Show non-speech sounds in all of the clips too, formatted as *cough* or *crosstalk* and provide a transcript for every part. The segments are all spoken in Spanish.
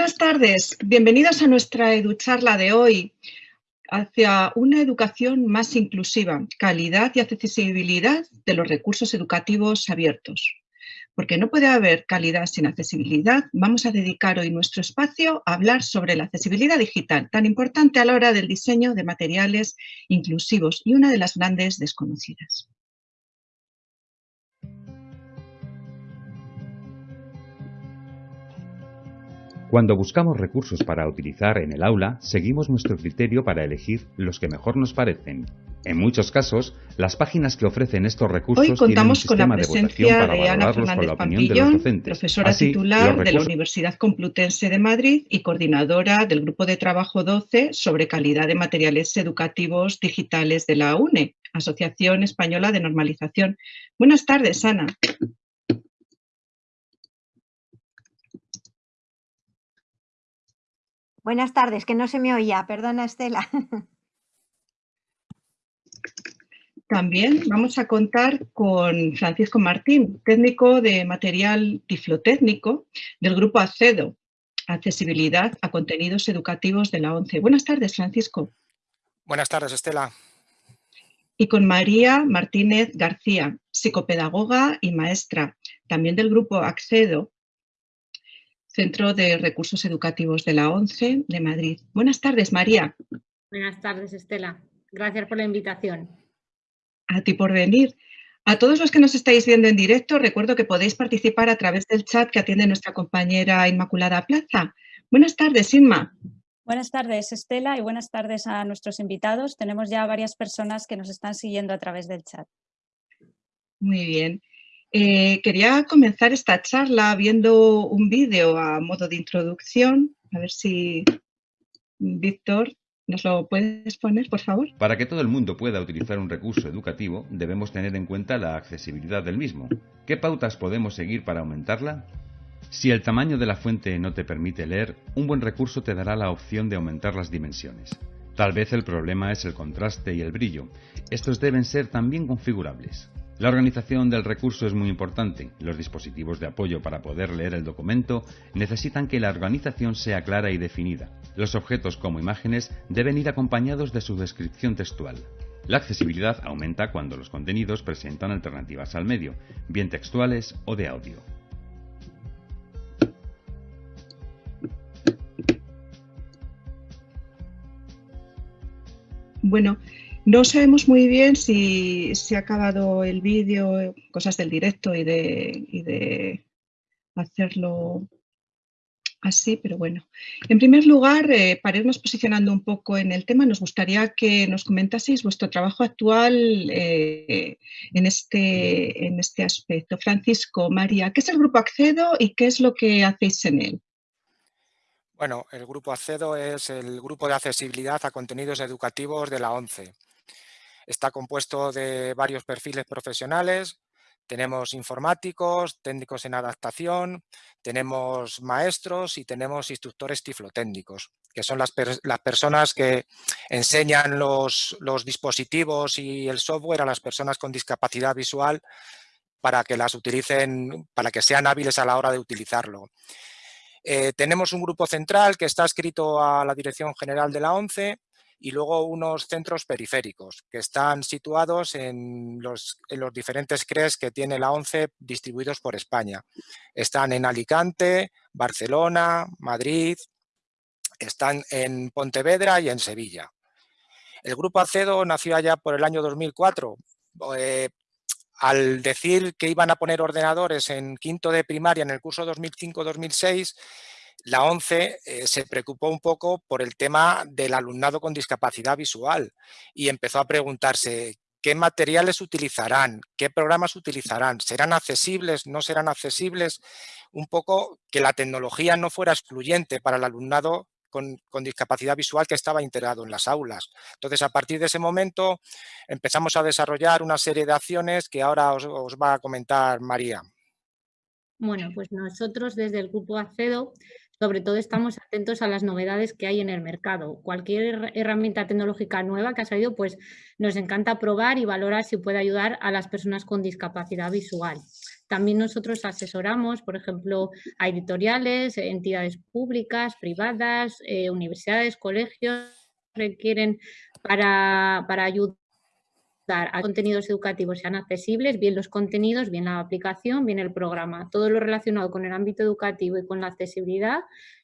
Buenas tardes, bienvenidos a nuestra EduCharla de hoy hacia una educación más inclusiva, calidad y accesibilidad de los recursos educativos abiertos. Porque no puede haber calidad sin accesibilidad, vamos a dedicar hoy nuestro espacio a hablar sobre la accesibilidad digital, tan importante a la hora del diseño de materiales inclusivos y una de las grandes desconocidas. Cuando buscamos recursos para utilizar en el aula, seguimos nuestro criterio para elegir los que mejor nos parecen. En muchos casos, las páginas que ofrecen estos recursos Hoy contamos con la presencia de, Ana Fernández Pampillón, profesora titular de la Universidad Complutense de Madrid y coordinadora del Grupo de Trabajo 12 sobre calidad de materiales educativos digitales de la UNE, Asociación Española de Normalización. Buenas tardes, Ana. Buenas tardes, que no se me oía. Perdona, Estela. *laughs* También vamos a contar con Francisco Martín, técnico de material tiflotécnico del Grupo ACEDO, Accesibilidad a Contenidos Educativos de la ONCE. Buenas tardes, Francisco. Buenas tardes, Estela. Y con María Martínez García, psicopedagoga y maestra, también del Grupo ACEDO, Centro de Recursos Educativos de la ONCE de Madrid. Buenas tardes, María. Buenas tardes, Estela. Gracias por la invitación. A ti por venir. A todos los que nos estáis viendo en directo, recuerdo que podéis participar a través del chat que atiende nuestra compañera Inmaculada Plaza. Buenas tardes, Inma. Buenas tardes, Estela, y buenas tardes a nuestros invitados. Tenemos ya varias personas que nos están siguiendo a través del chat. Muy bien. Eh, quería comenzar esta charla viendo un vídeo a modo de introducción. A ver si Víctor nos lo puedes poner, por favor. Para que todo el mundo pueda utilizar un recurso educativo, debemos tener en cuenta la accesibilidad del mismo. ¿Qué pautas podemos seguir para aumentarla? Si el tamaño de la fuente no te permite leer, un buen recurso te dará la opción de aumentar las dimensiones. Tal vez el problema es el contraste y el brillo. Estos deben ser también configurables. La organización del recurso es muy importante. Los dispositivos de apoyo para poder leer el documento necesitan que la organización sea clara y definida. Los objetos como imágenes deben ir acompañados de su descripción textual. La accesibilidad aumenta cuando los contenidos presentan alternativas al medio, bien textuales o de audio. Bueno, no sabemos muy bien si se ha acabado el vídeo, cosas del directo y de, hacerlo así, pero bueno. En primer lugar, eh, para irnos posicionando un poco en el tema, nos gustaría que nos comentaseis vuestro trabajo actual eh, este, en este aspecto. Francisco, María, ¿qué es el Grupo Accedo y qué es lo que hacéis en él? Bueno, el Grupo Accedo es el grupo de accesibilidad a contenidos educativos de la ONCE. Está compuesto de varios perfiles profesionales, tenemos informáticos, técnicos en adaptación, tenemos maestros y tenemos instructores tiflotécnicos, que son las, personas que enseñan los, dispositivos y el software a las personas con discapacidad visual para que las utilicen, para que sean hábiles a la hora de utilizarlo. Eh, tenemos un grupo central que está escrito a la Dirección General de la ONCE y luego unos centros periféricos que están situados en los, diferentes CRES que tiene la ONCE distribuidos por España. Están en Alicante, Barcelona, Madrid, están en Pontevedra y en Sevilla. El grupo ACEDO nació allá por el año 2004. Eh, al decir que iban a poner ordenadores en quinto de primaria en el curso 2005-2006, la ONCE eh, se preocupó un poco por el tema del alumnado con discapacidad visual y empezó a preguntarse qué materiales utilizarán, qué programas utilizarán, serán accesibles, no serán accesibles, un poco que la tecnología no fuera excluyente para el alumnado con, discapacidad visual que estaba integrado en las aulas. Entonces, a partir de ese momento empezamos a desarrollar una serie de acciones que ahora os, os va a comentar María. Bueno, pues nosotros desde el Grupo ACEDO sobre todo estamos atentos a las novedades que hay en el mercado. Cualquier herramienta tecnológica nueva que ha salido, pues nos encanta probar y valorar si puede ayudar a las personas con discapacidad visual. También nosotros asesoramos, por ejemplo, a editoriales, entidades públicas, privadas, eh, universidades, colegios, requieren para, para ayudar a contenidos educativos sean accesibles, bien los contenidos, bien la aplicación, bien el programa. Todo lo relacionado con el ámbito educativo y con la accesibilidad,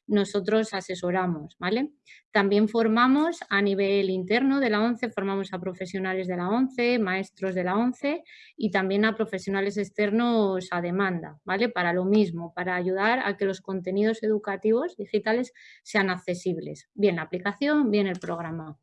nosotros asesoramos, ¿vale? También formamos a nivel interno de la ONCE, formamos a profesionales de la ONCE, maestros de la ONCE y también a profesionales externos a demanda, ¿vale? Para lo mismo, para ayudar a que los contenidos educativos digitales sean accesibles, bien la aplicación, bien el programa.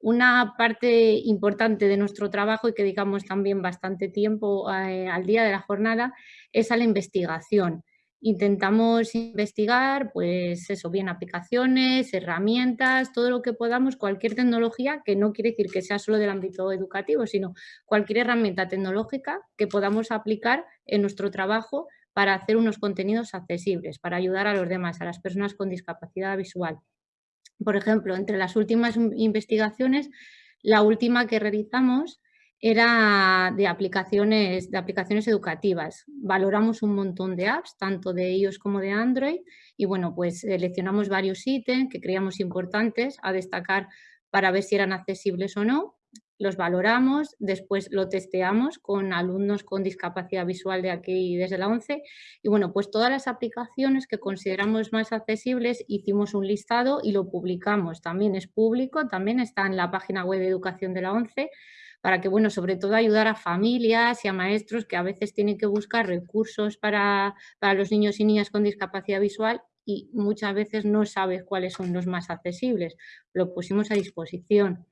Una parte importante de nuestro trabajo y que dedicamos también bastante tiempo eh, al día de la jornada es a la investigación. Intentamos investigar, pues eso, bien aplicaciones, herramientas, todo lo que podamos, cualquier tecnología, que no quiere decir que sea solo del ámbito educativo, sino cualquier herramienta tecnológica que podamos aplicar en nuestro trabajo para hacer unos contenidos accesibles, para ayudar a los demás, a las personas con discapacidad visual. Por ejemplo, entre las últimas investigaciones, la última que realizamos era de aplicaciones, de aplicaciones educativas. Valoramos un montón de apps, tanto de iOS como de Android, y bueno, pues seleccionamos varios ítems que creíamos importantes a destacar para ver si eran accesibles o no los valoramos, después lo testeamos con alumnos con discapacidad visual de aquí desde la 11 y bueno, pues todas las aplicaciones que consideramos más accesibles hicimos un listado y lo publicamos, también es público, también está en la página web de educación de la 11 para que, bueno, sobre todo ayudar a familias y a maestros que a veces tienen que buscar recursos para, para los niños y niñas con discapacidad visual y muchas veces no sabes cuáles son los más accesibles. Lo pusimos a disposición.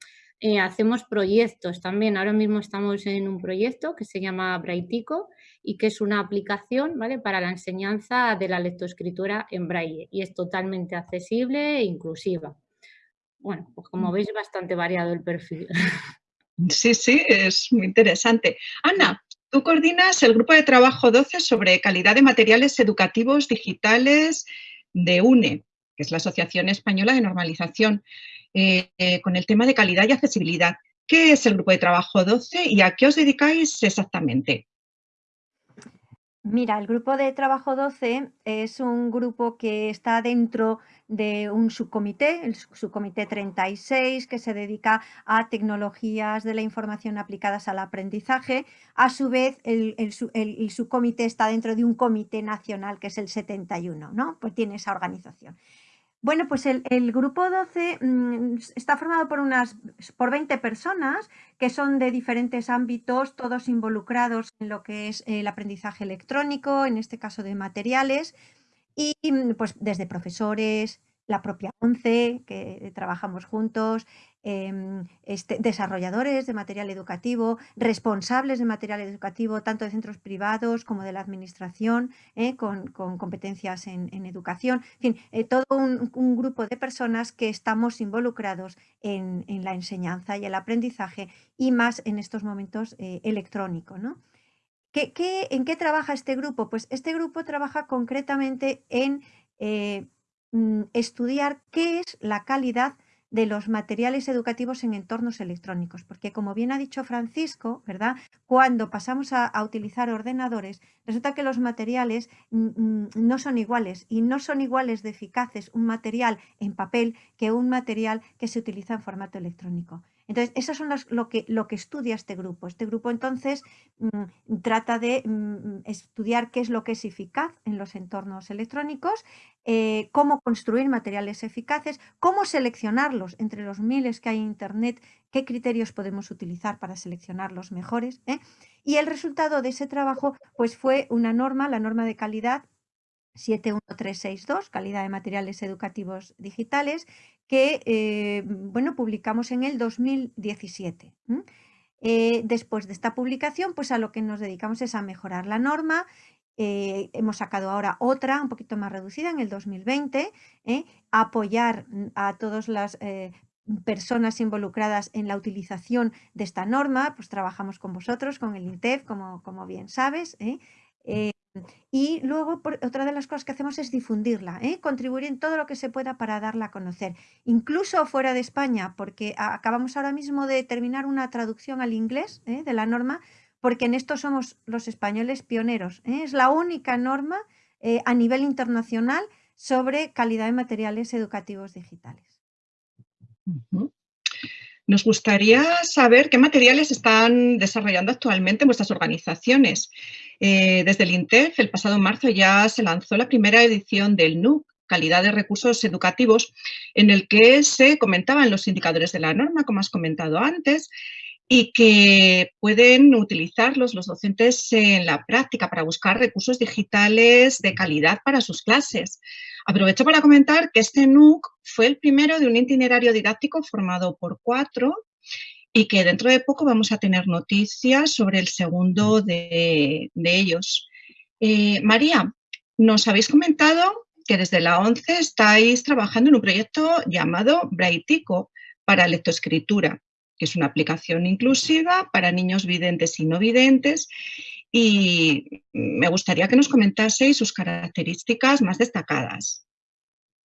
Eh, hacemos proyectos también. Ahora mismo estamos en un proyecto que se llama Braitico y que es una aplicación ¿vale? para la enseñanza de la lectoescritura en braille y es totalmente accesible e inclusiva. Bueno, pues como mm. veis, bastante variado el perfil. *laughs* Sí, sí, es muy interesante. Ana, tú coordinas el grupo de trabajo 12 sobre calidad de materiales educativos digitales de UNE, que es la Asociación Española de Normalización. Eh, eh, con el tema de calidad y accesibilidad. ¿Qué es el grupo de trabajo 12 y a qué os dedicáis exactamente? Mira, el grupo de trabajo 12 es un grupo que está dentro de un subcomité, el subcomité 36, que se dedica a tecnologías de la información aplicadas al aprendizaje. A su vez, el, el subcomité está dentro de un comité nacional, que es el 71, ¿no? Pues tiene esa organización. Bueno, pues el, grupo 12 mm, está formado por unas por 20 personas que son de diferentes ámbitos, todos involucrados en lo que es el aprendizaje electrónico, en este caso de materiales, y mm, pues desde profesores, la propia ONCE, que trabajamos juntos, Em, este, desarrolladores de material educativo, responsables de material educativo, tanto de centros privados como de la administración, eh, con, competencias en, educación, en fin, eh, todo un, grupo de personas que estamos involucrados en, la enseñanza y el aprendizaje y más en estos momentos eh, electrónico. ¿no? en qué trabaja este grupo? Pues este grupo trabaja concretamente en estudiar qué es la calidad de los materiales educativos en entornos electrónicos, porque como bien ha dicho Francisco, ¿verdad? Cuando pasamos a, utilizar ordenadores, resulta que los materiales mm, mm, no son iguales y no son iguales de eficaces un material en papel que un material que se utiliza en formato electrónico. Entonces, eso es lo, que, lo que estudia este grupo. Este grupo entonces mm, trata de mm, estudiar qué es lo que es eficaz en los entornos electrónicos, eh, cómo construir materiales eficaces, cómo seleccionarlos entre los miles que hay en Internet, qué criterios podemos utilizar para seleccionar los mejores. ¿eh? Y el resultado de ese trabajo pues, fue una norma, la norma de calidad 71362, calidad de materiales educativos digitales, que eh, bueno, publicamos en el 2017. Eh, después de esta publicación, pues a lo que nos dedicamos es a mejorar la norma. Eh, hemos sacado ahora otra, un poquito más reducida, en el 2020, apoyar a todas las personas involucradas en la utilización de esta norma, pues trabajamos con vosotros, con el INTEF, como, como bien sabes, Y luego, otra de las cosas que hacemos es difundirla, ¿eh? contribuir en todo lo que se pueda para darla a conocer, incluso fuera de España, porque acabamos ahora mismo de terminar una traducción al inglés ¿eh? de la norma, porque en esto somos los españoles pioneros. ¿eh? Es la única norma a nivel internacional sobre calidad de materiales educativos digitales. Nos gustaría saber qué materiales están desarrollando actualmente vuestras organizaciones. Eh, desde el INTEF, el pasado marzo ya se lanzó la primera edición del NUC, Calidad de Recursos Educativos, en el que se comentaban los indicadores de la norma, como has comentado antes, y que pueden utilizarlos los docentes en la práctica para buscar recursos digitales de calidad para sus clases. Aprovecho para comentar que este NUC fue el primero de un itinerario didáctico formado por cuatro y que dentro de poco vamos a tener noticias sobre el segundo de, ellos. Eh, María, nos habéis comentado que desde la ONCE estáis trabajando en un proyecto llamado Braitico para lectoescritura que es una aplicación inclusiva para niños videntes y no videntes y me gustaría que nos comentaseis sus características más destacadas.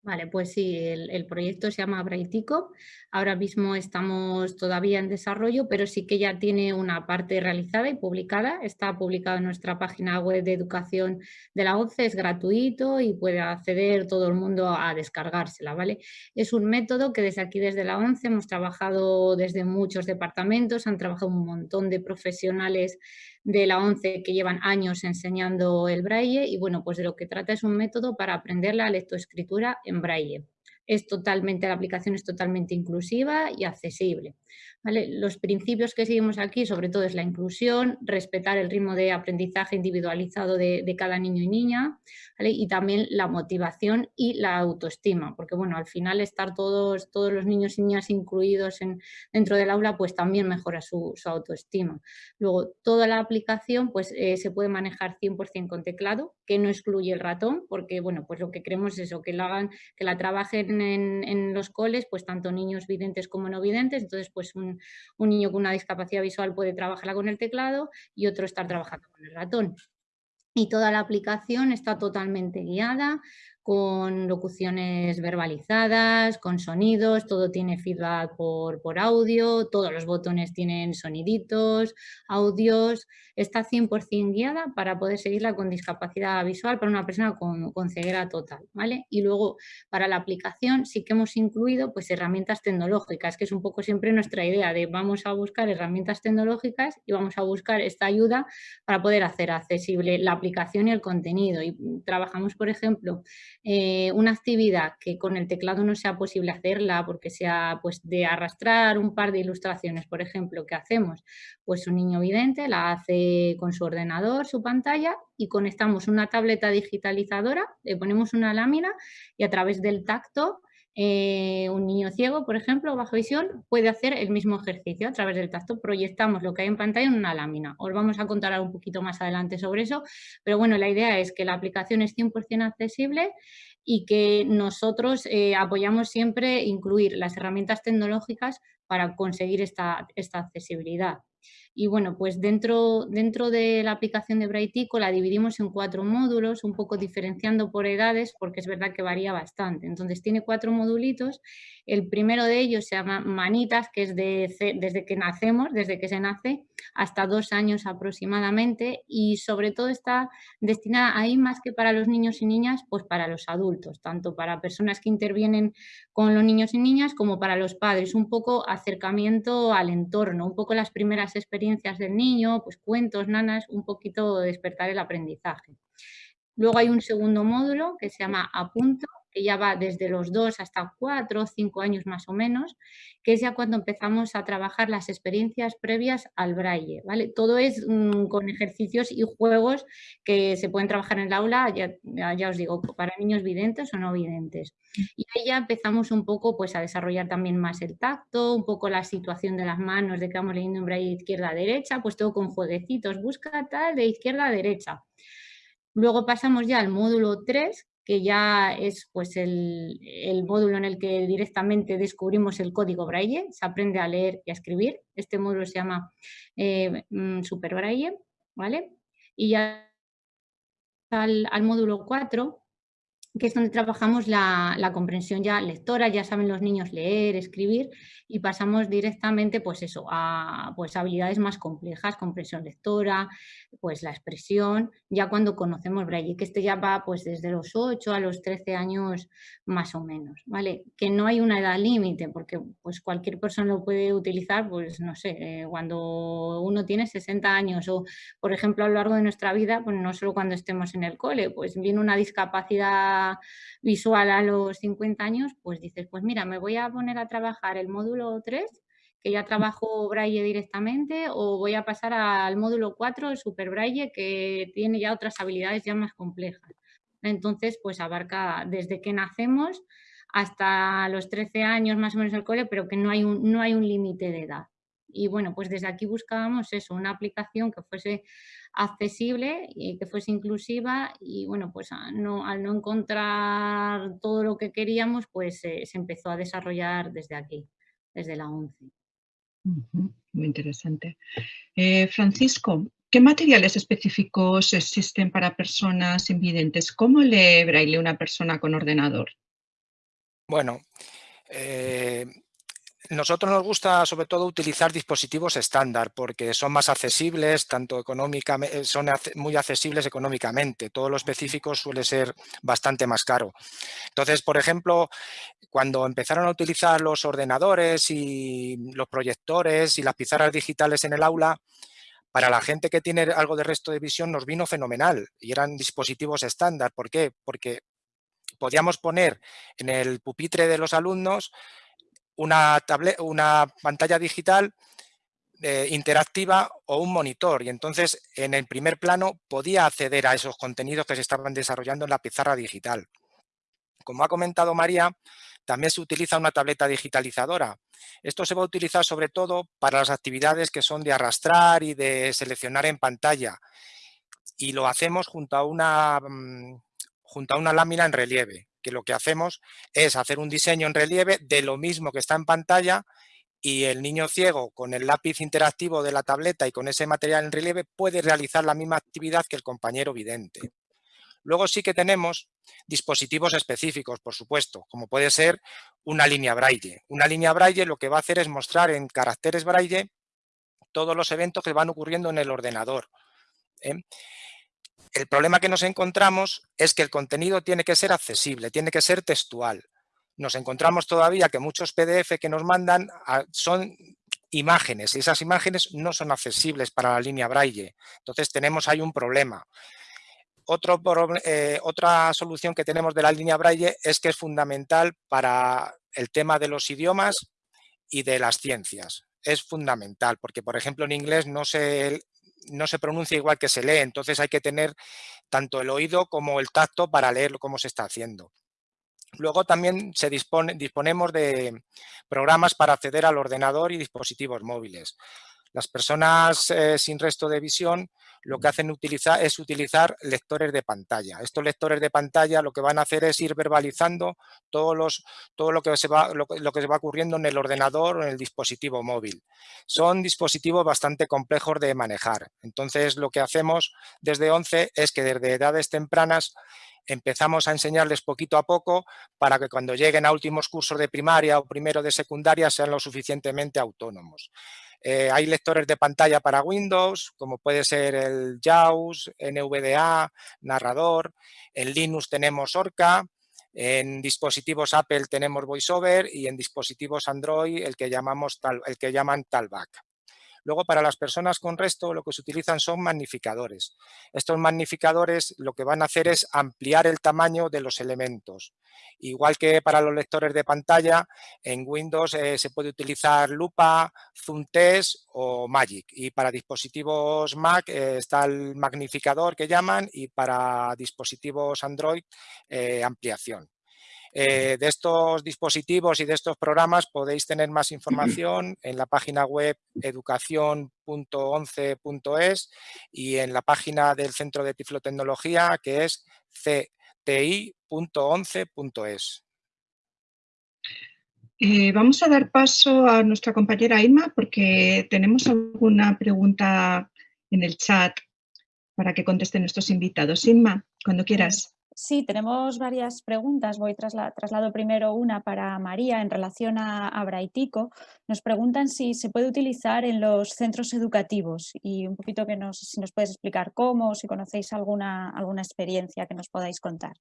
Vale, pues sí, el, proyecto se llama Braitico. Ahora mismo estamos todavía en desarrollo, pero sí que ya tiene una parte realizada y publicada. Está publicado en nuestra página web de educación de la ONCE, es gratuito y puede acceder todo el mundo a descargársela, ¿vale? Es un método que desde aquí, desde la ONCE, hemos trabajado desde muchos departamentos, han trabajado un montón de profesionales de la ONCE que llevan años enseñando el braille y bueno, pues de lo que trata es un método para aprender la lectoescritura en braille. Es totalmente, la aplicación es totalmente inclusiva y accesible. Los principios que seguimos aquí sobre todo es la inclusión, respetar el ritmo de aprendizaje individualizado de, cada niño y niña y también la motivación y la autoestima, porque bueno, al final estar todos, todos los niños y niñas incluidos en, dentro del aula pues también mejora su, autoestima. Luego, toda la aplicación pues eh, se puede manejar 100% con teclado, que no excluye el ratón, porque bueno, pues lo que queremos es eso, que la, que la trabajen en, en los coles, pues tanto niños videntes como no videntes, entonces pues un un, niño con una discapacidad visual puede trabajarla con el teclado y otro estar trabajando con el ratón. Y toda la aplicación está totalmente guiada, con locuciones verbalizadas, con sonidos, todo tiene feedback por, por audio, todos los botones tienen soniditos, audios, está 100% guiada para poder seguirla con discapacidad visual para una persona con, con, ceguera total, ¿vale? Y luego para la aplicación sí que hemos incluido pues herramientas tecnológicas, que es un poco siempre nuestra idea de vamos a buscar herramientas tecnológicas y vamos a buscar esta ayuda para poder hacer accesible la aplicación y el contenido. Y trabajamos, por ejemplo, eh, una actividad que con el teclado no sea posible hacerla porque sea pues de arrastrar un par de ilustraciones, por ejemplo, ¿qué hacemos? Pues un niño vidente la hace con su ordenador, su pantalla y conectamos una tableta digitalizadora, le ponemos una lámina y a través del tacto eh, un niño ciego, por ejemplo, bajo visión, puede hacer el mismo ejercicio a través del tacto. Proyectamos lo que hay en pantalla en una lámina. Os vamos a contar un poquito más adelante sobre eso, pero bueno, la idea es que la aplicación es 100% accesible y que nosotros eh, apoyamos siempre incluir las herramientas tecnológicas para conseguir esta, esta accesibilidad. Y bueno, pues dentro, dentro de la aplicación de Braitico la dividimos en cuatro módulos, un poco diferenciando por edades, porque es verdad que varía bastante. Entonces tiene cuatro modulitos. El primero de ellos se llama Manitas, que es desde que nacemos, desde que se nace, hasta dos años aproximadamente. Y sobre todo está destinada ahí más que para los niños y niñas, pues para los adultos, tanto para personas que intervienen con los niños y niñas como para los padres. Un poco acercamiento al entorno, un poco las primeras experiencias del niño, pues cuentos, nanas, un poquito despertar el aprendizaje. Luego hay un segundo módulo que se llama Apunto, que ya va desde los dos hasta cuatro o cinco años más o menos, que es ya cuando empezamos a trabajar las experiencias previas al braille. ¿vale? Todo es mm, con ejercicios y juegos que se pueden trabajar en el aula, ya, os digo, para niños videntes o no videntes. Y ahí ya empezamos un poco pues, a desarrollar también más el tacto, un poco la situación de las manos, de que vamos leyendo en braille izquierda a derecha, pues todo con jueguecitos, busca tal de izquierda a derecha. Luego pasamos ya al módulo 3, que ya es pues, el, módulo en el que directamente descubrimos el código Braille, se aprende a leer y a escribir. Este módulo se llama eh, mm, Super Braille, ¿vale? Y ya al, al módulo 4, que es donde trabajamos la, comprensión ya lectora, ya saben los niños leer, escribir y pasamos directamente pues eso, a pues habilidades más complejas, comprensión lectora, pues la expresión, ya cuando conocemos Braille, que este ya va pues desde los 8 a los 13 años más o menos, ¿vale? Que no hay una edad límite porque pues cualquier persona lo puede utilizar, pues no sé, eh, cuando uno tiene 60 años o por ejemplo a lo largo de nuestra vida, pues no solo cuando estemos en el cole, pues viene una discapacidad visual a los 50 años, pues dices, pues mira, me voy a poner a trabajar el módulo 3, que ya trabajo braille directamente, o voy a pasar al módulo 4, el super braille, que tiene ya otras habilidades ya más complejas. Entonces, pues abarca desde que nacemos hasta los 13 años más o menos el cole, pero que no hay un, no hay un límite de edad. Y bueno, pues desde aquí buscábamos eso, una aplicación que fuese accesible y que fuese inclusiva y bueno, pues no, al no encontrar todo lo que queríamos, pues se empezó a desarrollar desde aquí, desde la 11. Muy interesante. Eh, Francisco, ¿qué materiales específicos existen para personas invidentes? ¿Cómo lee braille una persona con ordenador? Bueno, eh, nosotros nos gusta sobre todo utilizar dispositivos estándar porque son más accesibles, tanto económicamente, eh, son muy accesibles económicamente. Todo lo específico suele ser bastante más caro. Entonces, por ejemplo, cuando empezaron a utilizar los ordenadores y los proyectores y las pizarras digitales en el aula, para la gente que tiene algo de resto de visión nos vino fenomenal y eran dispositivos estándar. ¿Por qué? Porque podíamos poner en el pupitre de los alumnos una, pantalla digital eh, interactiva o un monitor y entonces en el primer plano podía acceder a esos contenidos que se estaban desarrollando en la pizarra digital. Como ha comentado María, también se utiliza una tableta digitalizadora. Esto se va a utilizar sobre todo para las actividades que son de arrastrar y de seleccionar en pantalla. Y lo hacemos junto a una, mm, junto a una lámina en relieve que lo que hacemos es hacer un diseño en relieve de lo mismo que está en pantalla y el niño ciego con el lápiz interactivo de la tableta y con ese material en relieve puede realizar la misma actividad que el compañero vidente. Luego sí que tenemos dispositivos específicos, por supuesto, como puede ser una línea braille. Una línea braille lo que va a hacer es mostrar en caracteres braille todos los eventos que van ocurriendo en el ordenador. ¿eh? El problema que nos encontramos es que el contenido tiene que ser accesible, tiene que ser textual. Nos encontramos todavía que muchos PDF que nos mandan ah, son imágenes y esas imágenes no son accesibles para la línea braille. Entonces tenemos ahí un problema. Eh, otra solución que tenemos de la línea braille es que es fundamental para el tema de los idiomas y de las ciencias. Es fundamental porque, por ejemplo, en inglés no se no se pronuncia igual que se lee, entonces hay que tener tanto el oído como el tacto para leer cómo se está haciendo. Luego también se dispone, disponemos de programas para acceder al ordenador y dispositivos móviles. Las personas eh, sin resto de visión lo que hacen es utilizar lectores de pantalla. Estos lectores de pantalla lo que van a hacer es ir verbalizando todo lo que, se va, lo, que se va ocurriendo en el ordenador o en el dispositivo móvil. Son dispositivos bastante complejos de manejar. Entonces lo que hacemos desde 11 es que desde edades tempranas empezamos a enseñarles poquito a poco para que cuando lleguen a últimos cursos de primaria o primero de secundaria sean lo suficientemente autónomos. Eh, hay lectores de pantalla para Windows, como puede ser el JAWS, NVDA, Narrador. En Linux tenemos Orca. En dispositivos Apple tenemos VoiceOver y en dispositivos Android el que, llamamos el que llaman Talback. Luego, para las personas con resto, lo que se utilizan son magnificadores. Estos magnificadores lo que van a hacer es ampliar el tamaño de los elementos. Igual que para los lectores de pantalla, en Windows eh, se puede utilizar Lupa, Zoom Test o Magic. Y para dispositivos Mac eh, está el magnificador que llaman y para dispositivos Android, eh, ampliación. Eh, de estos dispositivos y de estos programas podéis tener más información en la página web educación.11.es y en la página del Centro de Tiflotecnología que es cti.11.es. Eh, vamos a dar paso a nuestra compañera Irma porque tenemos alguna pregunta en el chat para que contesten nuestros invitados. Inma, cuando quieras. Sí, tenemos varias preguntas. Voy trasla traslado primero una para María en relación a, a, Braitico. Nos preguntan si se puede utilizar en los centros educativos y un poquito que nos, si nos puedes explicar cómo, si conocéis alguna, alguna experiencia que nos podáis contar.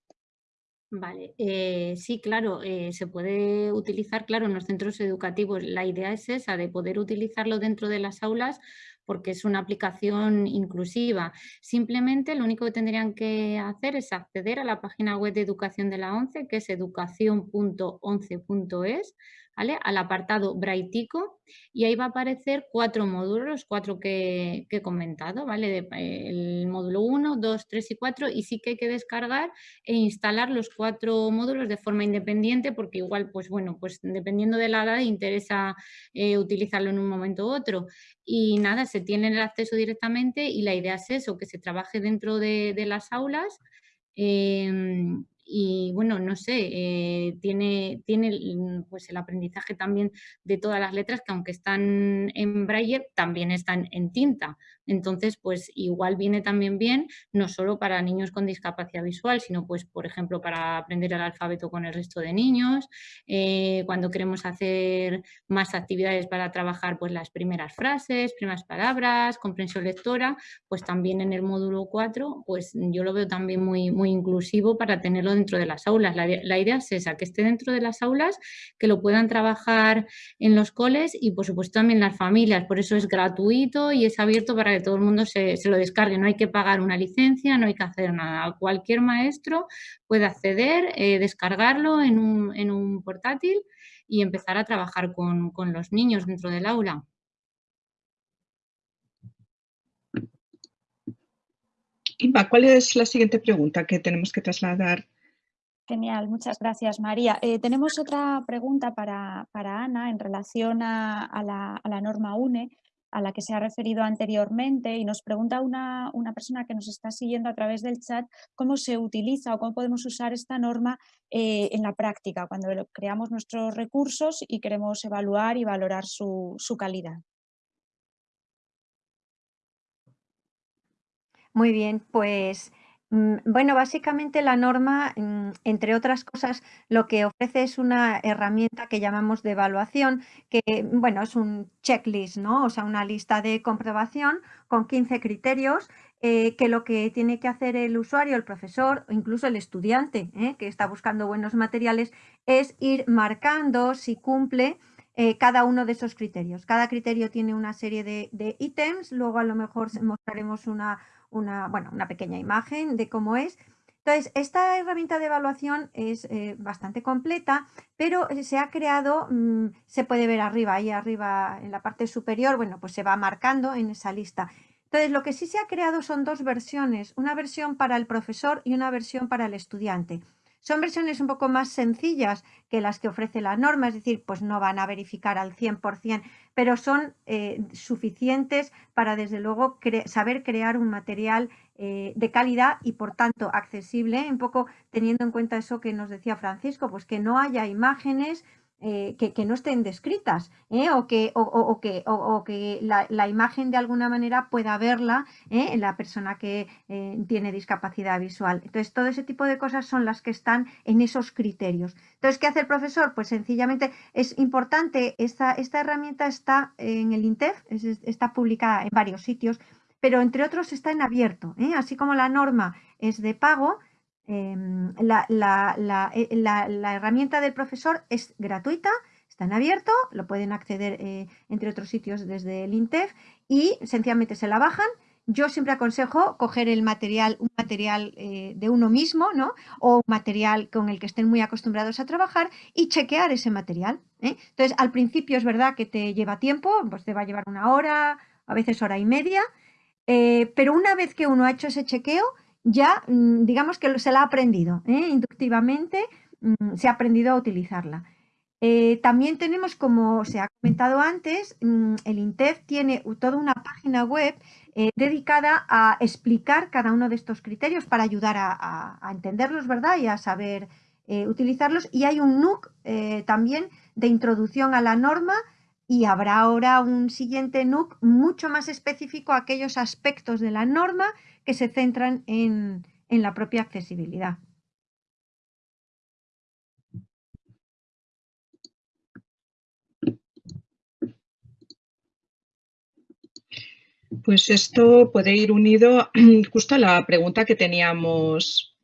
Vale, eh, sí, claro, eh, se puede utilizar, claro, en los centros educativos. La idea es esa, de poder utilizarlo dentro de las aulas porque es una aplicación inclusiva. Simplemente lo único que tendrían que hacer es acceder a la página web de educación de la ONCE, que es educación.once.es, al apartado Braitico y ahí va a aparecer cuatro módulos, los cuatro que, he comentado, ¿vale? el módulo 1, 2, 3 y 4 y sí que hay que descargar e instalar los cuatro módulos de forma independiente porque igual, pues bueno, pues dependiendo de la edad interesa eh, utilizarlo en un momento u otro. Y nada, se tiene el acceso directamente y la idea es eso, que se trabaje dentro de, las aulas em, y bueno, no sé, eh, tiene, tiene pues el aprendizaje también de todas las letras que aunque están en braille también están en tinta. Entonces, pues igual viene también bien, no solo para niños con discapacidad visual, sino pues, por ejemplo, para aprender el alfabeto con el resto de niños, eh, cuando queremos hacer más actividades para trabajar pues las primeras frases, primeras palabras, comprensión lectora, pues también en el módulo 4, pues yo lo veo también muy, muy inclusivo para tenerlo dentro de las aulas. La, idea es esa, que esté dentro de las aulas, que lo puedan trabajar en los coles y por supuesto también las familias, por eso es gratuito y es abierto para todo el mundo se, lo descargue. No hay que pagar una licencia, no hay que hacer nada. Cualquier maestro puede acceder, eh, descargarlo en un, portátil y empezar a trabajar con, con los niños dentro del aula. Inma, ¿cuál es la siguiente pregunta que tenemos que trasladar? Genial, muchas gracias María. Eh, tenemos otra pregunta para, Ana en relación a, la, la, norma UNE a la que se ha referido anteriormente y nos pregunta una, persona que nos está siguiendo a través del chat cómo se utiliza o cómo podemos usar esta norma eh, en la práctica cuando creamos nuestros recursos y queremos evaluar y valorar su, su calidad. Muy bien, pues bueno, básicamente la norma, mm, entre otras cosas, lo que ofrece es una herramienta que llamamos de evaluación, que, bueno, es un checklist, ¿no? O sea, una lista de comprobación con 15 criterios eh, que lo que tiene que hacer el usuario, el profesor o incluso el estudiante ¿eh? que está buscando buenos materiales es ir marcando si cumple eh, cada uno de esos criterios. Cada criterio tiene una serie de, de ítems, luego a lo mejor mostraremos una una, bueno, una pequeña imagen de cómo es. Entonces, esta herramienta de evaluación es eh, bastante completa, pero eh, se ha creado, mm, se puede ver arriba, ahí arriba en la parte superior, bueno, pues se va marcando en esa lista. Entonces, lo que sí se ha creado son dos versiones, una versión para el profesor y una versión para el estudiante. Son versiones un poco más sencillas que las que ofrece la norma, es decir, pues no van a verificar al 100%, pero son eh, suficientes para desde luego saber crear un material eh, de calidad y por tanto accesible, un poco teniendo en cuenta eso que nos decía Francisco, pues que no haya imágenes eh, que, no estén descritas ¿eh? o que, o, que, o, que la, imagen de alguna manera pueda verla ¿eh? en la persona que tiene discapacidad visual. Entonces, todo ese tipo de cosas son las que están en esos criterios. Entonces, ¿qué hace el profesor? Pues sencillamente es importante, esta, esta herramienta está en el INTEF, está publicada en varios sitios, pero entre otros está en abierto. Así como la norma es de pago, eh, la, herramienta del profesor es gratuita, está en abierto, lo pueden acceder eh, entre otros sitios desde el INTEF y sencillamente se la bajan. Yo siempre aconsejo coger el material, un material eh, de uno mismo, ¿no? O un material con el que estén muy acostumbrados a trabajar y chequear ese material. Entonces, al principio es verdad que te lleva tiempo, pues te va a llevar una hora, a veces hora y media, pero una vez que uno ha hecho ese chequeo, ya mm, digamos que se la ha aprendido, ¿eh? inductivamente mm, se ha aprendido a utilizarla. Eh, también tenemos, como se ha comentado antes, mm, el INTEF tiene toda una página web eh, dedicada a explicar cada uno de estos criterios para ayudar a, entenderlos, ¿verdad? Y a saber utilizarlos. Y hay un NUC también de introducción a la norma y habrá ahora un siguiente NUC mucho más específico a aquellos aspectos de la norma que se centran en, en la propia accesibilidad. Pues esto puede ir unido *clears throat* justo a la pregunta que teníamos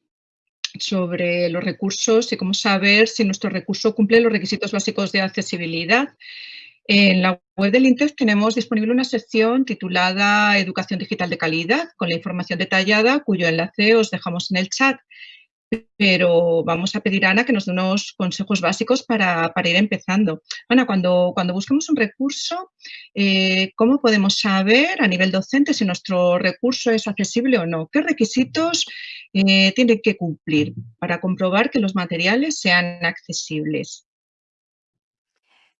sobre los recursos y cómo saber si nuestro recurso cumple los requisitos básicos de accesibilidad. En la web del INTEF tenemos disponible una sección titulada Educación Digital de Calidad, con la información detallada, cuyo enlace os dejamos en el chat. Pero vamos a pedir a Ana que nos dé unos consejos básicos para, ir empezando. Ana, cuando, cuando busquemos un recurso, eh, ¿cómo podemos saber a nivel docente si nuestro recurso es accesible o no? ¿Qué requisitos eh, tiene que cumplir para comprobar que los materiales sean accesibles?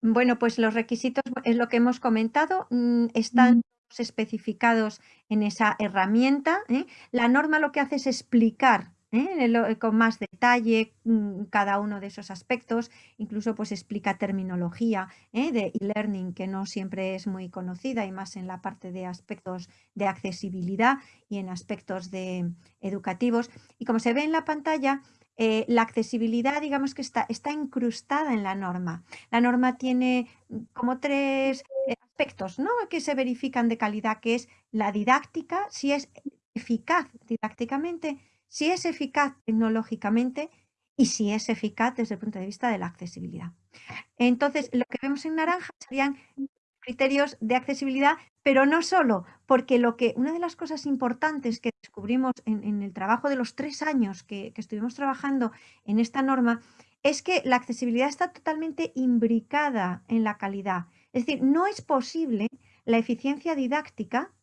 Bueno, pues los requisitos, es lo que hemos comentado, mm, están especificados en esa herramienta. ¿eh? La norma lo que hace es explicar ¿eh? con más detalle mm, cada uno de esos aspectos, incluso pues explica terminología ¿eh? de e-learning que no siempre es muy conocida y más en la parte de aspectos de accesibilidad y en aspectos de educativos. Y como se ve en la pantalla, eh, la accesibilidad, digamos que está, está incrustada en la norma. La norma tiene mm, como tres eh, aspectos ¿no? que se verifican de calidad, que es la didáctica, si es eficaz didácticamente, si es eficaz tecnológicamente y si es eficaz desde el punto de vista de la accesibilidad. Entonces, lo que vemos en naranja serían criterios de accesibilidad, pero no solo, porque lo que una de las cosas importantes que descubrimos en, el trabajo de los tres años que, estuvimos trabajando en esta norma es que la accesibilidad está totalmente imbricada en la calidad. Es decir, no es posible la eficiencia didáctica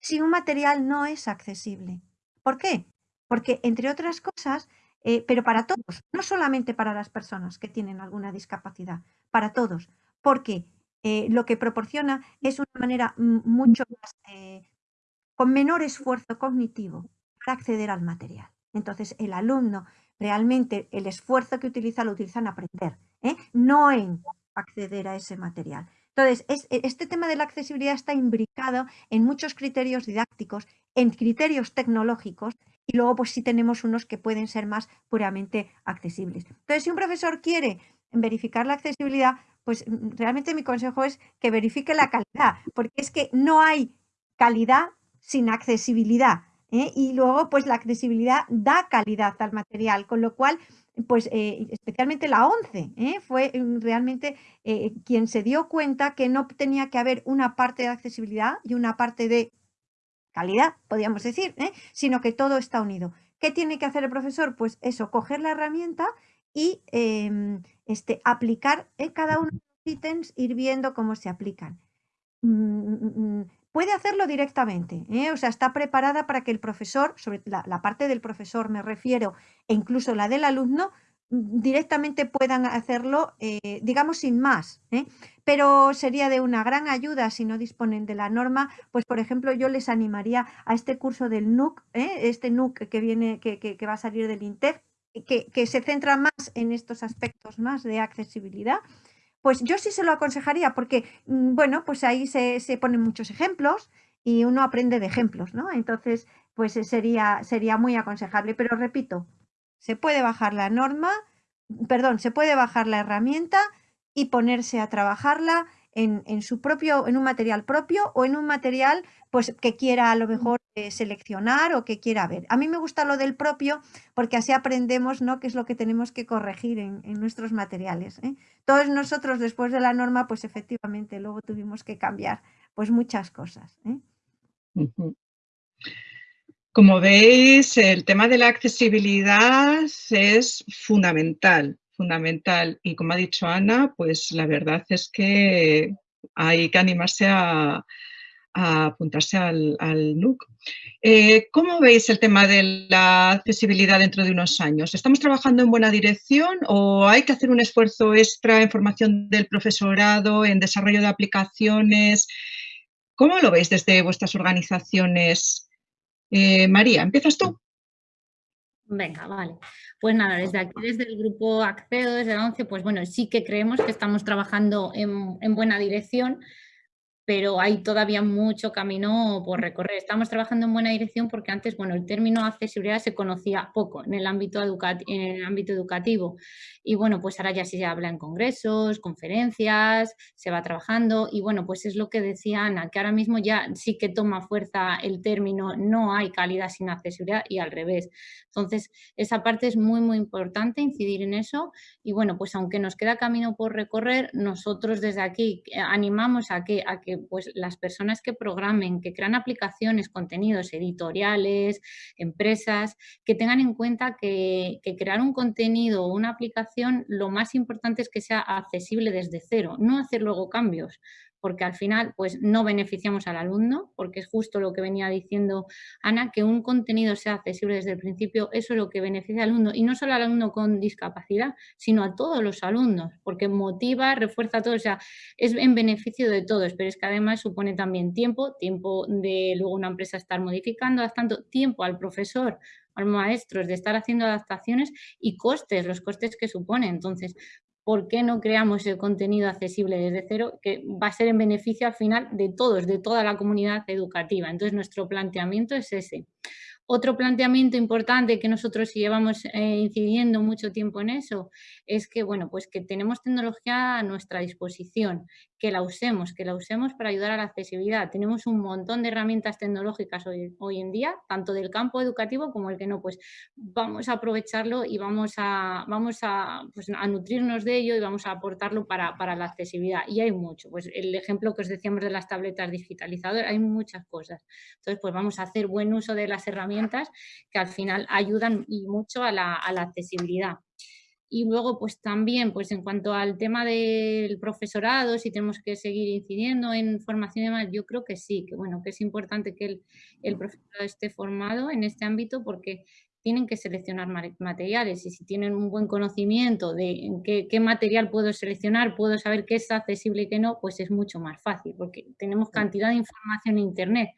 si un material no es accesible. ¿Por qué? Porque, entre otras cosas, eh, pero para todos, no solamente para las personas que tienen alguna discapacidad, para todos, porque eh, lo que proporciona es una manera mucho más, eh, con menor esfuerzo cognitivo para acceder al material. Entonces, el alumno realmente el esfuerzo que utiliza lo utiliza en aprender, ¿eh? no en acceder a ese material. Entonces, e, este tema de la accesibilidad está imbricado en muchos criterios didácticos, en criterios tecnológicos y luego pues sí tenemos unos que pueden ser más puramente accesibles. Entonces, si un profesor quiere verificar la accesibilidad, pues mm, realmente mi consejo es que verifique la calidad, porque es que no hay calidad sin accesibilidad. ¿eh? Y luego, pues la accesibilidad da calidad al material, con lo cual, pues eh, especialmente la 11 ¿eh? fue mm, realmente quien se dio cuenta que no tenía que haber una parte de accesibilidad y una parte de calidad, podríamos decir, sino que todo está unido. ¿Qué tiene que hacer el profesor? Pues eso, coger la herramienta y em, este, aplicar en cada uno de los ítems, ir viendo cómo se aplican. Mm, mm, mm, puede hacerlo directamente, ¿eh? o sea, está preparada para que el profesor, sobre la, parte del profesor me refiero, e incluso la del alumno, directamente puedan hacerlo, eh, digamos, sin más. ¿eh? Pero sería de una gran ayuda si no disponen de la norma. Pues, por ejemplo, yo les animaría a este curso del NUC, este NUC que, viene, que, que, va a salir del INTEF, que, se centra más en estos aspectos más de accesibilidad, pues yo sí se lo aconsejaría porque, mm, bueno, pues ahí se, ponen muchos ejemplos y uno aprende de ejemplos, ¿no? Entonces, pues sería, sería muy aconsejable. Pero repito, se puede bajar la norma, perdón, se puede bajar la herramienta y ponerse a trabajarla en, su propio, en un material propio o en un material pues, que quiera a lo mejor eh, seleccionar o que quiera ver. A mí me gusta lo del propio porque así aprendemos ¿no? qué es lo que tenemos que corregir en, nuestros materiales. ¿eh? Todos nosotros después de la norma, pues efectivamente luego tuvimos que cambiar pues muchas cosas. ¿eh? Como veis, el tema de la accesibilidad es fundamental fundamental. Y como ha dicho Ana, pues la verdad es que hay que animarse a, apuntarse al, al NUC. Eh, ¿Cómo veis el tema de la accesibilidad dentro de unos años? ¿Estamos trabajando en buena dirección o hay que hacer un esfuerzo extra en formación del profesorado, en desarrollo de aplicaciones? ¿Cómo lo veis desde vuestras organizaciones? Eh, María, ¿empiezas tú? Venga, vale. Pues nada, desde aquí, desde el grupo Accedo, desde la 11, pues bueno, sí que creemos que estamos trabajando en, en buena dirección pero hay todavía mucho camino por recorrer. Estamos trabajando en buena dirección porque antes, bueno, el término accesibilidad se conocía poco en el ámbito, en el ámbito educativo y bueno, pues ahora ya sí se habla en congresos, conferencias, se va trabajando y bueno, pues es lo que decía Ana, que ahora mismo ya sí que toma fuerza el término no hay calidad sin accesibilidad y al revés. Entonces, esa parte es muy, muy importante incidir en eso y bueno, pues aunque nos queda camino por recorrer, nosotros desde aquí eh, animamos a que, a que pues las personas que programen, que crean aplicaciones, contenidos editoriales, empresas, que tengan en cuenta que, que crear un contenido o una aplicación, lo más importante es que sea accesible desde cero, no hacer luego cambios porque al final pues no beneficiamos al alumno, porque es justo lo que venía diciendo Ana, que un contenido sea accesible desde el principio, eso es lo que beneficia al alumno, y no solo al alumno con discapacidad, sino a todos los alumnos, porque motiva, refuerza todo, o sea, es en beneficio de todos, pero es que además supone también tiempo, tiempo de luego una empresa estar modificando, adaptando, tiempo al profesor, al maestro, de estar haciendo adaptaciones y costes, los costes que supone. Entonces, ¿por qué no creamos el contenido accesible desde cero? Que va a ser en beneficio al final de todos, de toda la comunidad educativa. Entonces, nuestro planteamiento es ese. Otro planteamiento importante que nosotros llevamos eh, incidiendo mucho tiempo en eso es que, bueno, pues que tenemos tecnología a nuestra disposición, que la usemos, que la usemos para ayudar a la accesibilidad. Tenemos un montón de herramientas tecnológicas hoy, en día, tanto del campo educativo como el que no, pues vamos a aprovecharlo y vamos a, vamos a, pues, a nutrirnos de ello y vamos a aportarlo para, para la accesibilidad. Y hay mucho, pues el ejemplo que os decíamos de las tabletas digitalizadoras, hay muchas cosas. Entonces, pues vamos a hacer buen uso de las herramientas que al final ayudan y mucho a la, accesibilidad. Y luego, pues también, pues en cuanto al tema del profesorado, si tenemos que seguir incidiendo en formación y demás, yo creo que sí, que bueno, que es importante que el, el profesorado esté formado en este ámbito porque tienen que seleccionar materiales y si tienen un buen conocimiento de qué, qué, material puedo seleccionar, puedo saber qué es accesible y qué no, pues es mucho más fácil porque tenemos cantidad de información en internet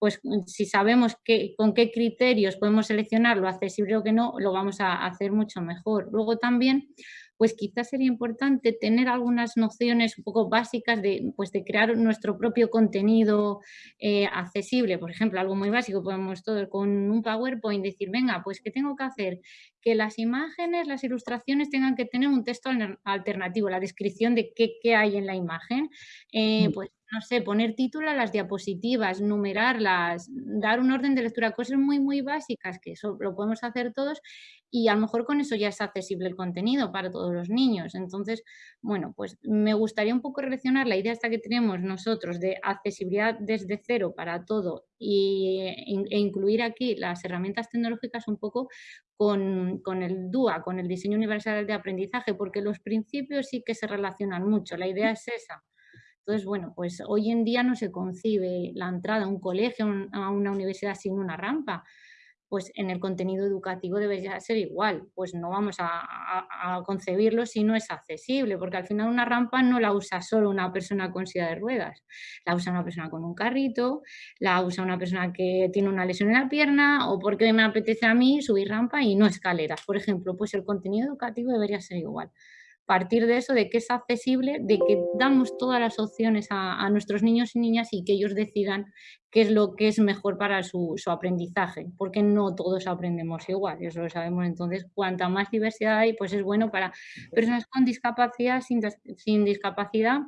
pues mm, si sabemos que, con qué criterios podemos seleccionar lo accesible o que no, lo vamos a hacer mucho mejor. Luego también, pues quizás sería importante tener algunas nociones un poco básicas de, pues de crear nuestro propio contenido eh, accesible. Por ejemplo, algo muy básico, podemos todo con un PowerPoint decir, venga, pues ¿qué tengo que hacer? Que las imágenes, las ilustraciones tengan que tener un texto alternativo, la descripción de qué, qué hay en la imagen. Eh, mm. pues no sé, poner título a las diapositivas, numerarlas, dar un orden de lectura, cosas muy, muy básicas que eso lo podemos hacer todos y a lo mejor con eso ya es accesible el contenido para todos los niños. Entonces, bueno, pues me gustaría un poco relacionar la idea esta que tenemos nosotros de accesibilidad desde cero para todo y, e, incluir aquí las herramientas tecnológicas un poco con, con, el DUA, con el diseño universal de aprendizaje, porque los principios sí que se relacionan mucho, la idea es esa. Entonces, bueno, pues hoy en día no se concibe la entrada a un colegio, a una universidad sin una rampa. Pues en el contenido educativo debería ser igual. Pues no vamos a, concebirlo si no es accesible, porque al final una rampa no la usa solo una persona con silla de ruedas. La usa una persona con un carrito, la usa una persona que tiene una lesión en la pierna o porque me apetece a mí subir rampa y no escaleras. Por ejemplo, pues el contenido educativo debería ser igual partir de eso, de que es accesible, de que damos todas las opciones a, nuestros niños y niñas y que ellos decidan qué es lo que es mejor para su, aprendizaje, porque no todos aprendemos igual, eso lo sabemos. Entonces, cuanta más diversidad hay, pues es bueno para personas con discapacidad, sin, sin discapacidad,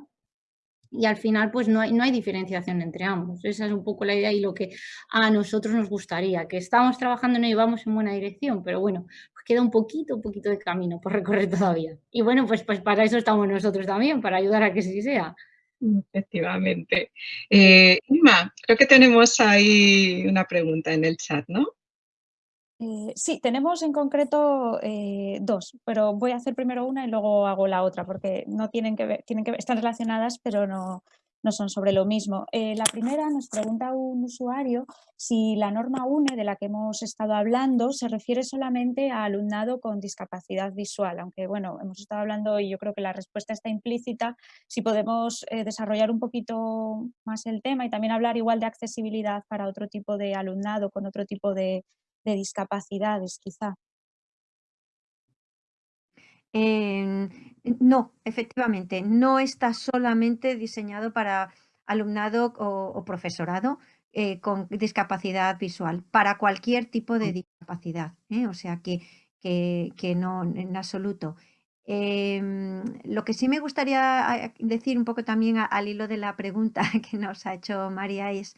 y al final pues no hay, no hay diferenciación entre ambos. Esa es un poco la idea y lo que a nosotros nos gustaría, que estamos trabajando y vamos en buena dirección, pero bueno, queda un poquito, un poquito de camino por recorrer todavía. Y bueno, pues, pues para eso estamos nosotros también, para ayudar a que sí sea. Efectivamente. Eh, Inma, creo que tenemos ahí una pregunta en el chat, ¿no? Eh, sí, tenemos en concreto eh, dos, pero voy a hacer primero una y luego hago la otra, porque no tienen que ver, tienen que ver, están relacionadas, pero no, no son sobre lo mismo. Eh, la primera nos pregunta un usuario si la norma UNE de la que hemos estado hablando se refiere solamente a alumnado con discapacidad visual, aunque bueno, hemos estado hablando y yo creo que la respuesta está implícita, si podemos eh, desarrollar un poquito más el tema y también hablar igual de accesibilidad para otro tipo de alumnado con otro tipo de, de discapacidades quizá. No, efectivamente, no está solamente diseñado para alumnado o, profesorado eh, con discapacidad visual, para cualquier tipo de discapacidad. ¿eh? O sea que, que, no, en absoluto. Em, lo que sí me gustaría decir un poco también al hilo de la pregunta *laughs* que nos ha hecho María es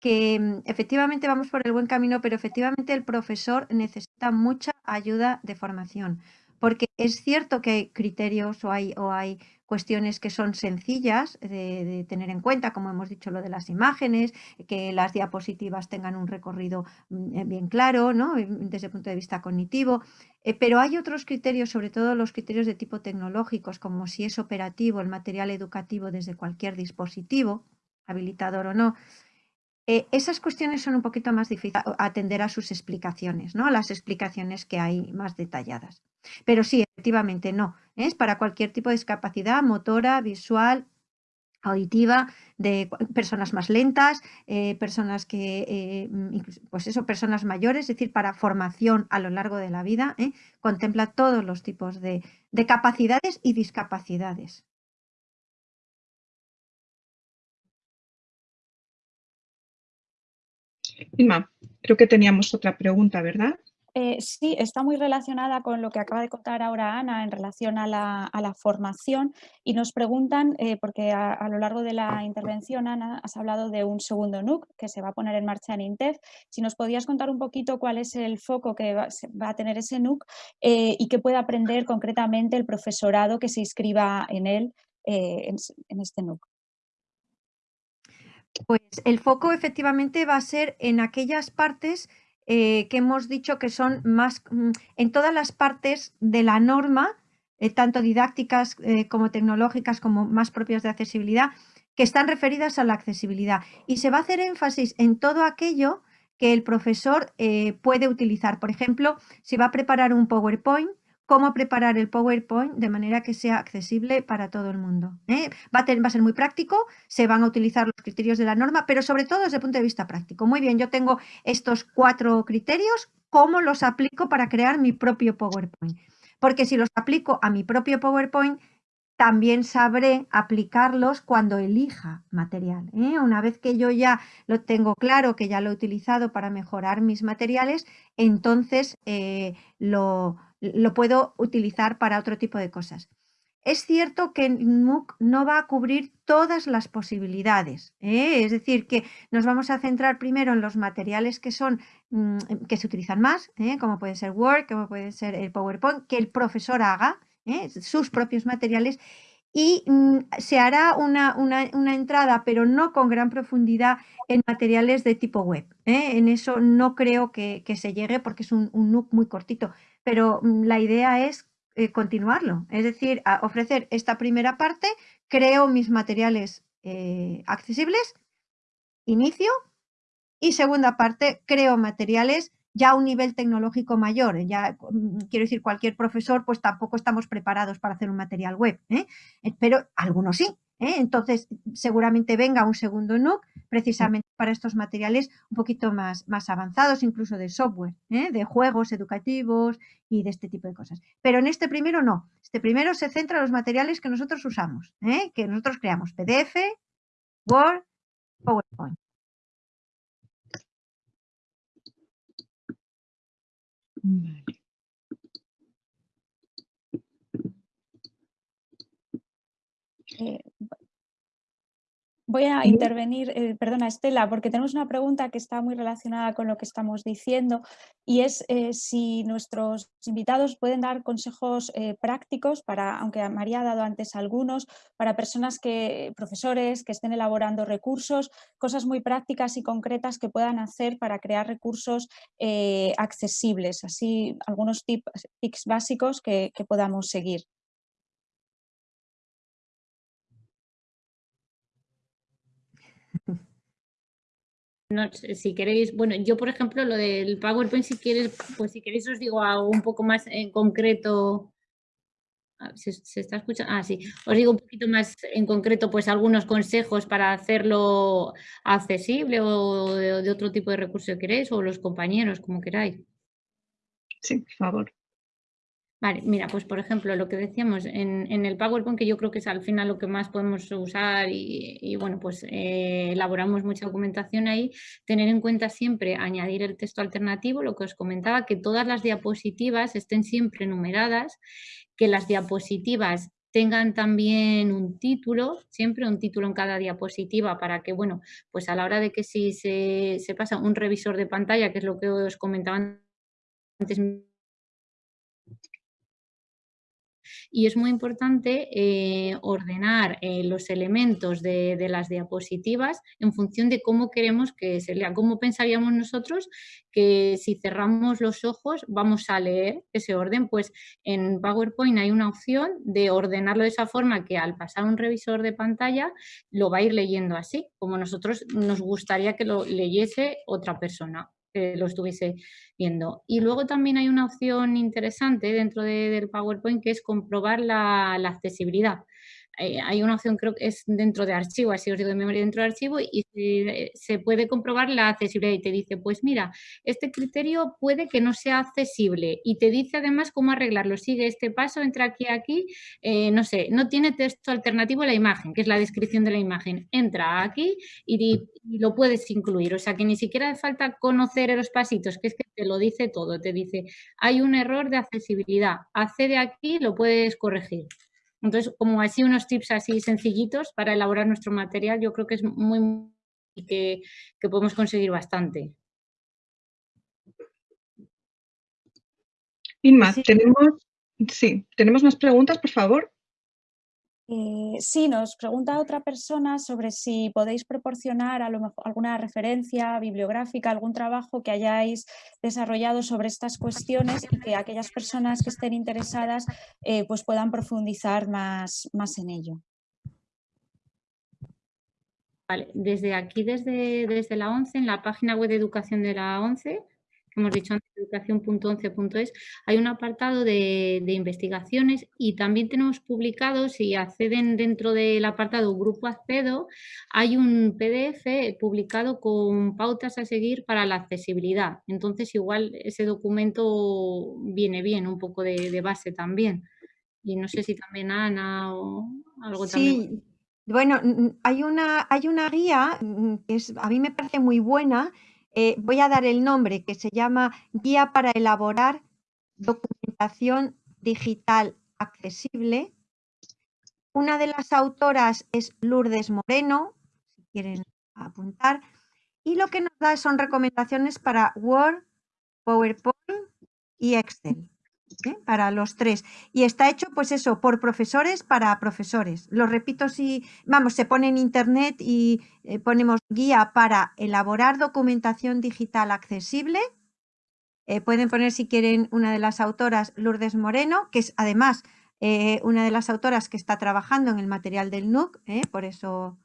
que mm, efectivamente vamos por el buen camino, pero efectivamente el profesor necesita mucha ayuda de formación, porque es cierto que hay criterios o hay, o hay cuestiones que son sencillas de, tener en cuenta, como hemos dicho lo de las imágenes, que las diapositivas tengan un recorrido mm, eh, bien claro, ¿no? desde el punto de vista cognitivo, eh, pero hay otros criterios, sobre todo los criterios de tipo tecnológicos, como si es operativo el material educativo desde cualquier dispositivo, habilitador o no, eh, esas cuestiones son un poquito más difíciles atender a sus explicaciones, ¿no? A las explicaciones que hay más detalladas. Pero sí, efectivamente, no. Es para cualquier tipo de discapacidad motora, visual, auditiva, de personas más lentas, eh, personas que, eh, pues eso, personas mayores, es decir, para formación a lo largo de la vida, contempla todos los tipos de capacidades y discapacidades. Inma, creo que teníamos otra pregunta, ¿verdad? Eh, sí, está muy relacionada con lo que acaba de contar ahora Ana en relación a la, formación y nos preguntan, eh, porque a, lo largo de la intervención, Ana, has hablado de un segundo NUC que se va a poner en marcha en INTEF. Si nos podías contar un poquito cuál es el foco que va, a tener ese NUC eh, y qué puede aprender concretamente el profesorado que se inscriba en él, en, en este NUC. Pues el foco efectivamente va a ser en aquellas partes eh, que hemos dicho que son más, mm, en todas las partes de la norma, eh, tanto didácticas eh, como tecnológicas, como más propias de accesibilidad, que están referidas a la accesibilidad. Y se va a hacer énfasis en todo aquello que el profesor puede utilizar. Por ejemplo, si va a preparar un PowerPoint, cómo preparar el PowerPoint de manera que sea accesible para todo el mundo. ¿eh? Va, a ser muy práctico, se van a utilizar los criterios de la norma, pero sobre todo desde el punto de vista práctico. Muy bien, yo tengo estos cuatro criterios, ¿cómo los aplico para crear mi propio PowerPoint? Porque si los aplico a mi propio PowerPoint, también sabré aplicarlos cuando elija material. ¿eh? Una vez que yo ya lo tengo claro, que ya lo he utilizado para mejorar mis materiales, entonces eh, lo, lo puedo utilizar para otro tipo de cosas. Es cierto que MOOC no va a cubrir todas las posibilidades, ¿eh? es decir, que nos vamos a centrar primero en los materiales que son mm, que se utilizan más, ¿eh? como puede ser Word, como puede ser el PowerPoint, que el profesor haga ¿eh? sus propios materiales y mm, se hará una, entrada, pero no con gran profundidad, en materiales de tipo web. En eso no creo que, se llegue porque es un, un NUC muy cortito pero mm, la idea es eh, continuarlo, es decir, ofrecer esta primera parte, creo mis materiales eh, accesibles, inicio, y segunda parte, creo materiales ya a un nivel tecnológico mayor. Ya mm, quiero decir, cualquier profesor, pues tampoco estamos preparados para hacer un material web, ¿eh? pero algunos sí. ¿eh? Entonces, seguramente venga un segundo NUC precisamente para estos materiales un poquito más, más avanzados, incluso de software, ¿eh? de juegos educativos y de este tipo de cosas. Pero en este primero no. Este primero se centra en los materiales que nosotros usamos, ¿eh? que nosotros creamos, PDF, Word, PowerPoint. Vale. É, Voy a intervenir, eh, perdona Estela, porque tenemos una pregunta que está muy relacionada con lo que estamos diciendo y es eh, si nuestros invitados pueden dar consejos eh, prácticos para, aunque María ha dado antes algunos, para personas que, profesores que estén elaborando recursos, cosas muy prácticas y concretas que puedan hacer para crear recursos accesibles, así algunos tips, básicos que podamos seguir. No, si queréis, bueno, yo por ejemplo lo del PowerPoint, si quieres, pues si queréis os digo algo un poco más en concreto. ¿Se, está escuchando? Ah, sí. Os digo un poquito más en concreto, pues algunos consejos para hacerlo accesible o de, de otro tipo de recurso que queréis, o los compañeros, como queráis. Sí, por favor. Vale, mira, pues por ejemplo, lo que decíamos en, el PowerPoint, que yo creo que es al final lo que más podemos usar y, bueno, pues eh, elaboramos mucha documentación ahí, tener en cuenta siempre añadir el texto alternativo, lo que os comentaba, que todas las diapositivas estén siempre numeradas, que las diapositivas tengan también un título, siempre un título en cada diapositiva para que, bueno, pues a la hora de que si se, se pasa un revisor de pantalla, que es lo que os comentaba antes y es muy importante eh, ordenar eh, los elementos de, las diapositivas en función de cómo queremos que se lea, cómo pensaríamos nosotros que si cerramos los ojos vamos a leer ese orden, pues en PowerPoint hay una opción de ordenarlo de esa forma que al pasar un revisor de pantalla lo va a ir leyendo así, como nosotros nos gustaría que lo leyese otra persona que lo estuviese viendo. Y luego también hay una opción interesante dentro del PowerPoint que es comprobar la accesibilidad. Eh, hay una opción, creo que es dentro de archivo, así os digo de memoria, dentro de archivo, y se, puede comprobar la accesibilidad y te dice, pues mira, este criterio puede que no sea accesible y te dice además cómo arreglarlo. Sigue este paso, entra aquí, aquí, eh, no sé, no tiene texto alternativo a la imagen, que es la descripción de la imagen. Entra aquí y, y lo puedes incluir, o sea que ni siquiera hace falta conocer los pasitos, que es que te lo dice todo, te dice, hay un error de accesibilidad, accede aquí, lo puedes corregir. Entonces, como así unos tips así sencillitos para elaborar nuestro material, yo creo que es muy, que, que podemos conseguir bastante. Inma, tenemos, sí, tenemos más preguntas, por favor. Eh, sí, nos pregunta otra persona sobre si podéis proporcionar a lo mejor alguna referencia bibliográfica, algún trabajo que hayáis desarrollado sobre estas cuestiones y que aquellas personas que estén interesadas eh, pues puedan profundizar más, más en ello. Vale, desde aquí, desde, desde la ONCE, en la página web de educación de la ONCE, hemos dicho antes, educación.11.es, hay un apartado de, investigaciones y también tenemos publicado, si acceden dentro del apartado Grupo Accedo, hay un PDF publicado con pautas a seguir para la accesibilidad. Entonces, igual ese documento viene bien, un poco de, base también. Y no sé si también Ana o algo sí. Bueno, hay una, hay una guía que es, a mí me parece muy buena, eh, voy a dar el nombre que se llama Guía para elaborar documentación digital accesible. Una de las autoras es Lourdes Moreno, si quieren apuntar, y lo que nos da son recomendaciones para Word, PowerPoint y Excel. ¿Eh? para los tres. Y está hecho, pues eso, por profesores para profesores. Lo repito si, vamos, se pone en internet y eh, ponemos guía para elaborar documentación digital accesible. Eh, pueden poner si quieren una de las autoras, Lourdes Moreno, que es además una de las autoras que está trabajando en el material del NUC, por eso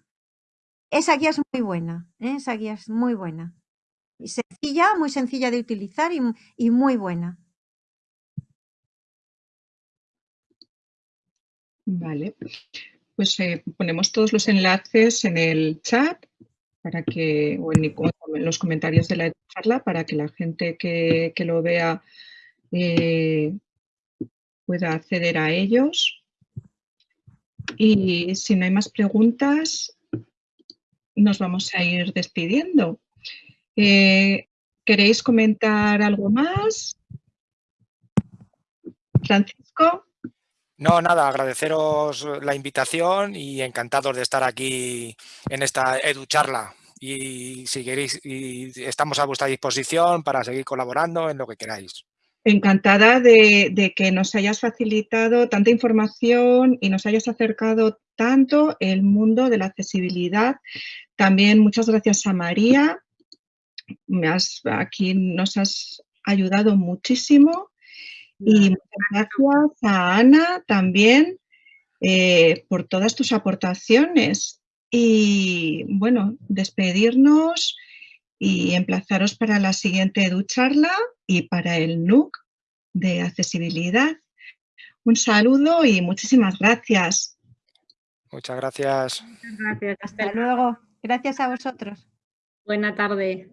esa guía es muy buena, esa guía es muy buena. Sencilla, muy sencilla de utilizar y muy buena. Vale, pues eh, ponemos todos los enlaces en el chat para que, o en, los comentarios de la charla para que la gente que, lo vea eh, pueda acceder a ellos. Y si no hay más preguntas, nos vamos a ir despidiendo. Eh, ¿Queréis comentar algo más? Francisco. No, nada, agradeceros la invitación y encantados de estar aquí en esta EduCharla. Y si queréis, estamos a vuestra disposición para seguir colaborando en lo que queráis. Encantada de, que nos hayas facilitado tanta información y nos hayas acercado tanto el mundo de la accesibilidad. También muchas gracias a María. Aquí nos has ayudado muchísimo y muchas gracias a Ana también eh, por todas tus aportaciones. Y bueno, despedirnos y emplazaros para la siguiente EduCharla y para el NUC de accesibilidad. Un saludo y muchísimas gracias. Muchas gracias. Muchas gracias. Hasta luego. Gracias a vosotros. Buena tarde.